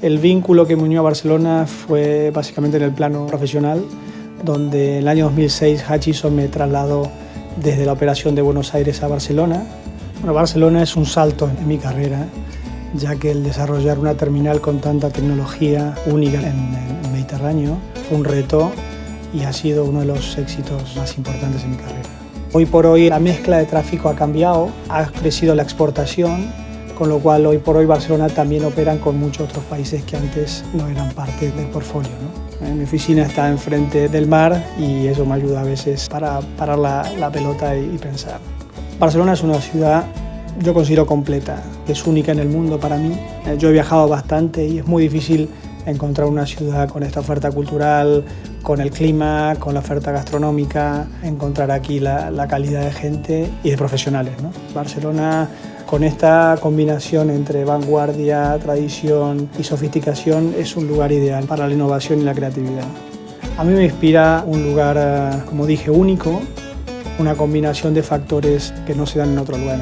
El vínculo que me unió a Barcelona fue básicamente en el plano profesional, donde en el año 2006 Hutchison me trasladó desde la operación de Buenos Aires a Barcelona. Barcelona es un salto en mi carrera, ya que el desarrollar una terminal con tanta tecnología única en el Mediterráneo fue un reto y ha sido uno de los éxitos más importantes en mi carrera. Hoy por hoy la mezcla de tráfico ha cambiado, ha crecido la exportación con lo cual hoy por hoy Barcelona también operan con muchos otros países que antes no eran parte del portfolio. ¿no? Mi oficina está enfrente del mar y eso me ayuda a veces para parar la, pelota y, pensar. Barcelona es una ciudad yo considero completa, es única en el mundo para mí. Eh, yo he viajado bastante y es muy difícil encontrar una ciudad con esta oferta cultural, con el clima, con la oferta gastronómica, encontrar aquí la, calidad de gente y de profesionales. Barcelona con esta combinación entre vanguardia, tradición y sofisticación es un lugar ideal para la innovación y la creatividad. A mí me inspira un lugar, eh, como dije, único, una combinación de factores que no se dan en otro lugar.